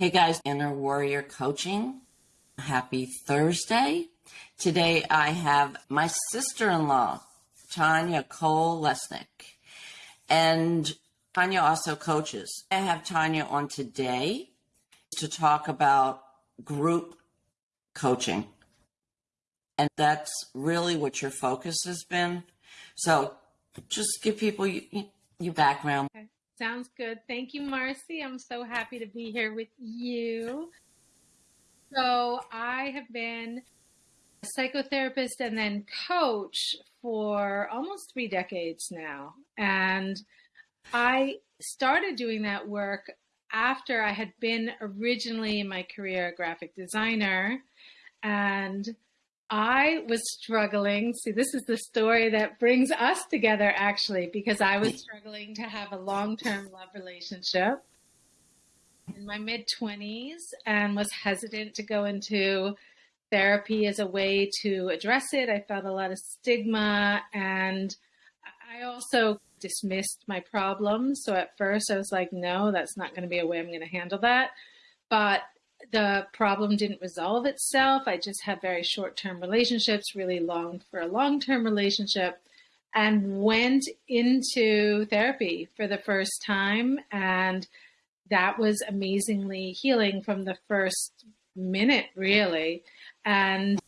Hey guys, Inner Warrior Coaching. Happy Thursday. Today I have my sister in law, Tanya Cole Lesnick. And Tanya also coaches. I have Tanya on today to talk about group coaching. And that's really what your focus has been. So just give people your background. Okay. Sounds good. Thank you, Marcy. I'm so happy to be here with you. So, I have been a psychotherapist and then coach for almost three decades now. And I started doing that work after I had been originally in my career a graphic designer. And I was struggling. See, this is the story that brings us together actually, because I was hmm. struggling to have a long term love relationship in my mid 20s and was hesitant to go into therapy as a way to address it. I felt a lot of stigma and I also dismissed my problems. So at first I was like, no, that's not going to be a way I'm going to handle that. But the problem didn't resolve itself. I just had very short term relationships, really longed for a long term relationship, and went into therapy for the first time. And that was amazingly healing from the first minute, really. And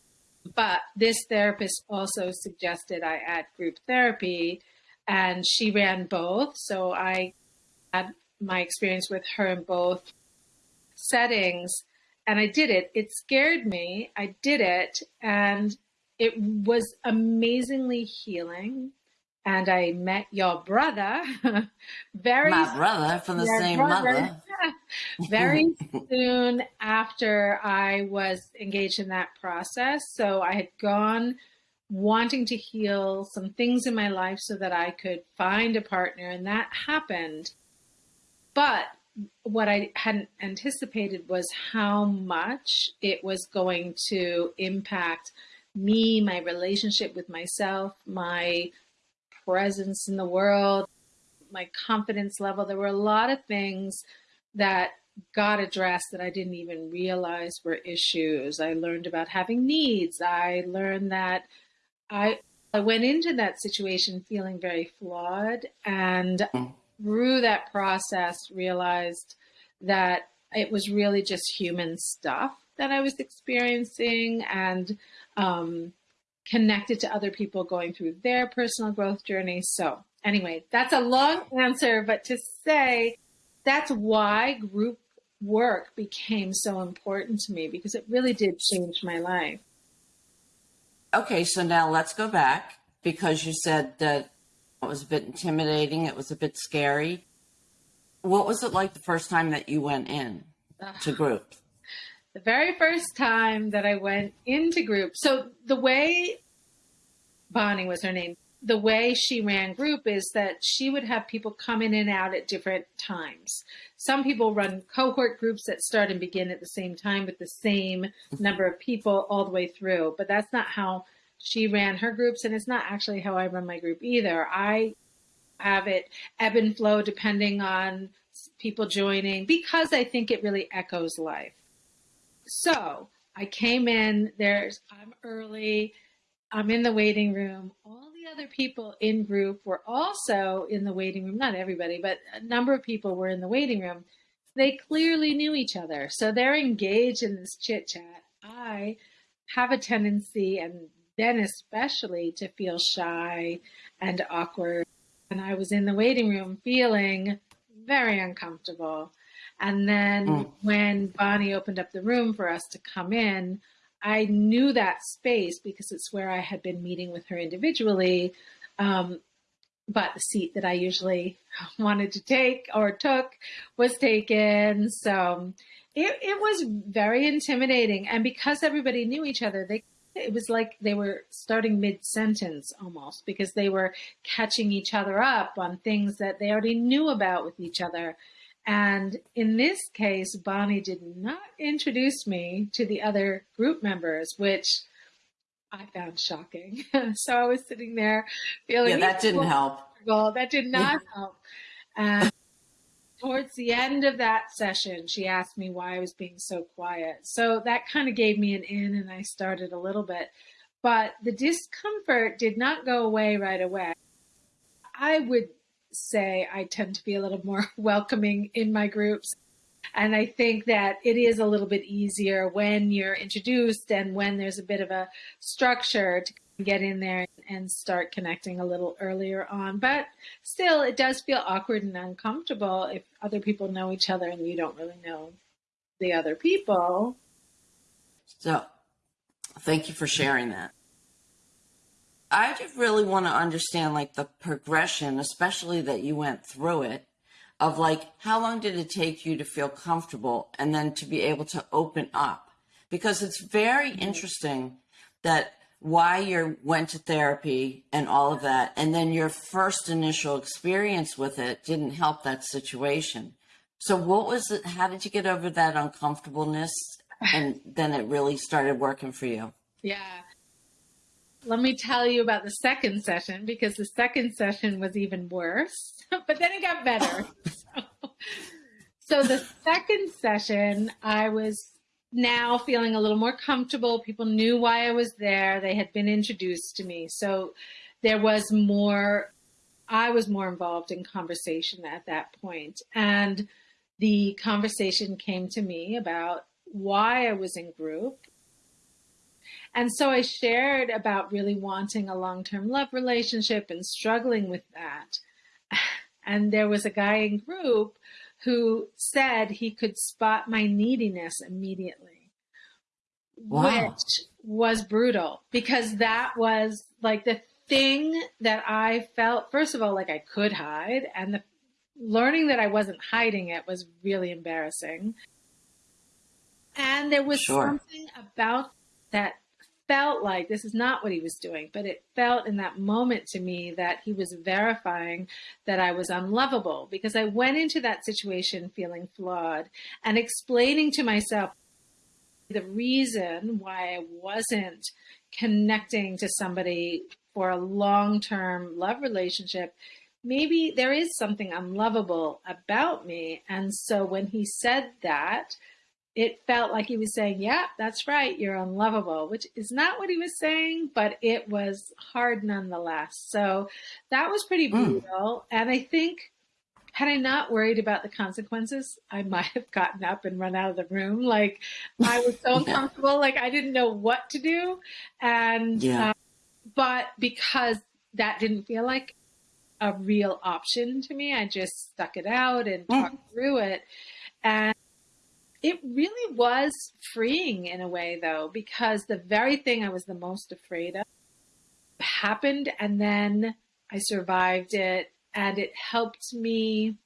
but this therapist also suggested I add group therapy, and she ran both. So I had my experience with her in both settings and I did it. It scared me. I did it and it was amazingly healing. And I met your brother very my brother from the same brother, mother. very soon after I was engaged in that process. So I had gone wanting to heal some things in my life so that I could find a partner, and that happened. But what I hadn't anticipated was how much it was going to impact me, my relationship with myself, my presence in the world, my confidence level. There were a lot of things that got addressed that I didn't even realize were issues. I learned about having needs. I learned that I I went into that situation feeling very flawed and mm through that process realized that it was really just human stuff that I was experiencing and um, connected to other people going through their personal growth journey. So, anyway, that's a long answer, but to say that's why group work became so important to me because it really did change my life. Okay, so now let's go back because you said that it was a bit intimidating. It was a bit scary. What was it like the first time that you went in to group? The very first time that I went into group. So the way Bonnie was her name, the way she ran group is that she would have people come in and out at different times. Some people run cohort groups that start and begin at the same time with the same mm-hmm. number of people all the way through, but that's not how she ran her groups, and it's not actually how I run my group either. I have it ebb and flow depending on people joining because I think it really echoes life. So I came in, there's, I'm early, I'm in the waiting room. All the other people in group were also in the waiting room. Not everybody, but a number of people were in the waiting room. They clearly knew each other. So they're engaged in this chit chat. I have a tendency, and then especially to feel shy and awkward. And I was in the waiting room feeling very uncomfortable. And then mm. when Bonnie opened up the room for us to come in, I knew that space because it's where I had been meeting with her individually. Um, but the seat that I usually wanted to take or took was taken. So it, it was very intimidating. And because everybody knew each other, they it was like they were starting mid sentence almost because they were catching each other up on things that they already knew about with each other. And in this case, Bonnie did not introduce me to the other group members, which I found shocking. so I was sitting there feeling. Yeah, that didn't help. That did not help. And towards the end of that session, she asked me why I was being so quiet. So that kind of gave me an in, and I started a little bit. But the discomfort did not go away right away. I would say I tend to be a little more welcoming in my groups. And I think that it is a little bit easier when you're introduced and when there's a bit of a structure to get in there and start connecting a little earlier on. But still, it does feel awkward and uncomfortable if other people know each other and you don't really know the other people. So, thank you for sharing that. I just really want to understand like the progression, especially that you went through it, of like how long did it take you to feel comfortable and then to be able to open up? Because it's very mm-hmm. interesting that why you went to therapy and all of that, and then your first initial experience with it didn't help that situation. So, what was it? How did you get over that uncomfortableness? And then it really started working for you. Yeah. Let me tell you about the second session because the second session was even worse, but then it got better. so, so the second session, I was now feeling a little more comfortable. People knew why I was there. They had been introduced to me. So there was more, I was more involved in conversation at that point. And the conversation came to me about why I was in group. And so I shared about really wanting a long term love relationship and struggling with that. And there was a guy in group who said he could spot my neediness immediately, wow. which was brutal because that was like the thing that I felt, first of all, like I could hide. And the learning that I wasn't hiding it was really embarrassing. And there was sure. something about that felt like this is not what he was doing, but it felt in that moment to me that he was verifying that I was unlovable because I went into that situation feeling flawed and explaining to myself the reason why I wasn't connecting to somebody for a long term love relationship. Maybe there is something unlovable about me. And so when he said that, it felt like he was saying, Yeah, that's right, you're unlovable, which is not what he was saying, but it was hard nonetheless. So that was pretty hmm. brutal. Mm. And I think, had I not worried about the consequences, I might have gotten up and run out of the room. Like I was so uncomfortable, like I didn't know what to do. And, yeah. Uh, but because that didn't feel like a real option to me, I just stuck it out and mm. talked through it. And it really was freeing in a way, though, because the very thing I was the most afraid of happened, and then I survived it, and it helped me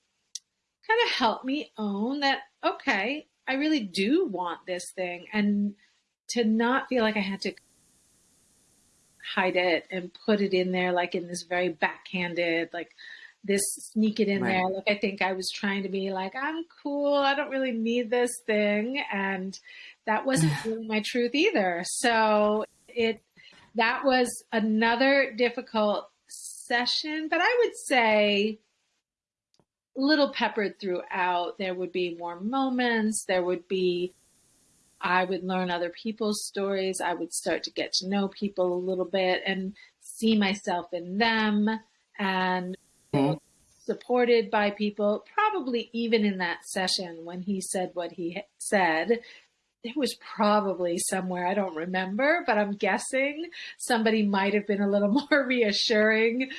kind of help me own that, okay, I really do want this thing, and to not feel like I had to hide it and put it in there like in this very backhanded, like, this sneak it in right. there. Like I think I was trying to be like, I'm cool. I don't really need this thing. And that wasn't really my truth either. So it, that was another difficult session, but I would say a little peppered throughout. There would be warm moments. There would be, I would learn other people's stories. I would start to get to know people a little bit and see myself in them. And mm-hmm. supported by people, probably even in that session when he said what he said. It was probably somewhere I don't remember, but I'm guessing somebody might have been a little more reassuring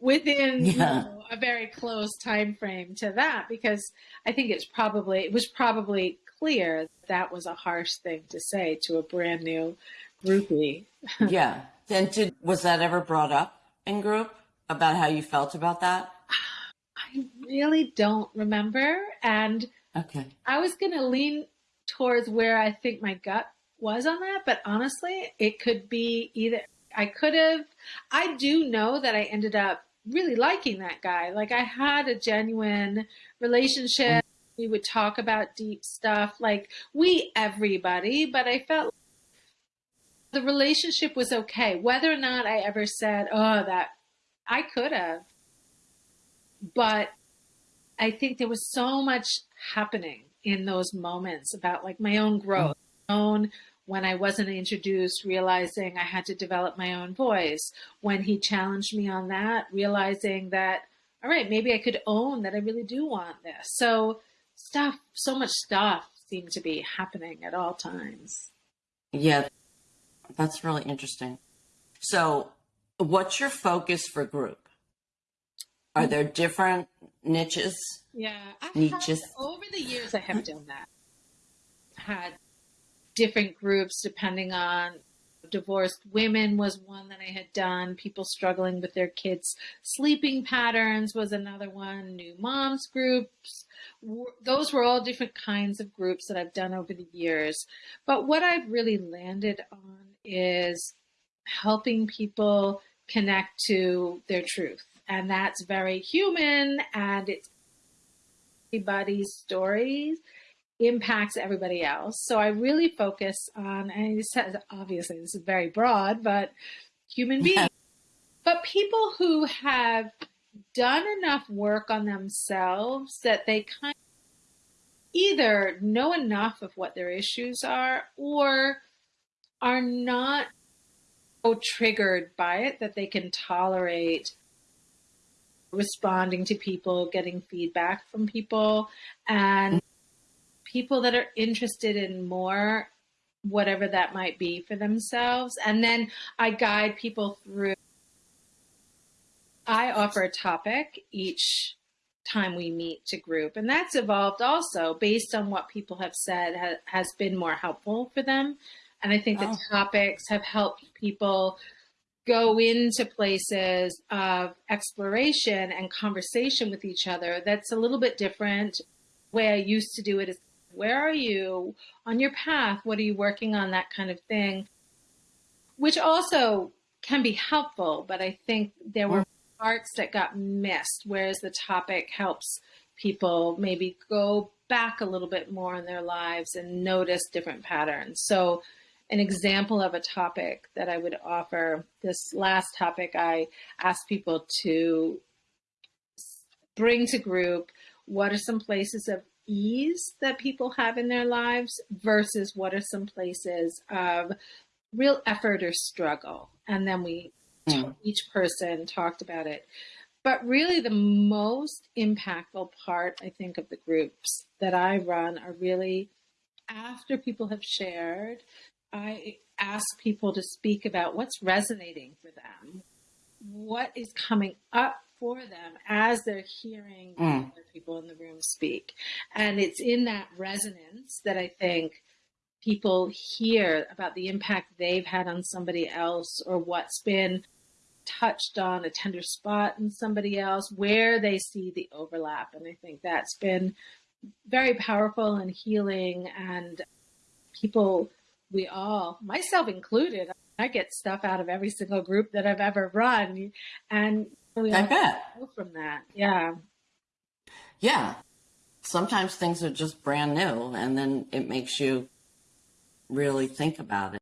within yeah. you know, a very close time frame to that because I think it's probably it was probably clear that was a harsh thing to say to a brand new groupie. yeah. And did was that ever brought up in group? About how you felt about that? I really don't remember. And okay. I was going to lean towards where I think my gut was on that, but honestly, it could be either I could have I do know that I ended up really liking that guy. Like I had a genuine relationship. We would talk about deep stuff like we everybody, but I felt the relationship was okay. Whether or not I ever said, "Oh, that I could have, but I think there was so much happening in those moments about like my own growth, mm-hmm. my own when I wasn't introduced, realizing I had to develop my own voice. When he challenged me on that, realizing that, all right, maybe I could own that I really do want this. So, stuff, so much stuff seemed to be happening at all times. Yeah, that's really interesting. So, what's your focus for group? Are mm. there different niches? Yeah, I Niches. have, over the years I have done that. Had different groups depending on divorced women was one that I had done. People struggling with their kids' sleeping patterns was another one. New moms groups. Those were all different kinds of groups that I've done over the years. But what I've really landed on is helping people connect to their truth. And that's very human and it's everybody's stories impacts everybody else. So I really focus on, and obviously this is very broad, but human beings. but people who have done enough work on themselves that they kind of either know enough of what their issues are or are not triggered by it that they can tolerate responding to people, getting feedback from people, and people that are interested in more, whatever that might be for themselves. And then I guide people through. I offer a topic each time we meet to group, and that's evolved also based on what people have said ha- has been more helpful for them. And I think Oh. the topics have helped people go into places of exploration and conversation with each other that's a little bit different. way I used to do it is where are you on your path? What are you working on? That kind of thing, which also can be helpful, but I think there were parts that got missed, whereas the topic helps people maybe go back a little bit more in their lives and notice different patterns. So, an example of a topic that I would offer this last topic, I asked people to bring to group what are some places of ease that people have in their lives versus what are some places of real effort or struggle. And then we, Mm. each person talked about it. But really, the most impactful part, I think, of the groups that I run are really after people have shared, I ask people to speak about what's resonating for them, what is coming up for them as they're hearing Mm. other people in the room speak. And it's in that resonance that I think people hear about the impact they've had on somebody else or what's been touched on a tender spot in somebody else, where they see the overlap. And I think that's been very powerful and healing. And people, we all, myself included, I get stuff out of every single group that I've ever run. And we I all bet. go from that. Yeah. Yeah. Sometimes things are just brand new and then it makes you really think about it.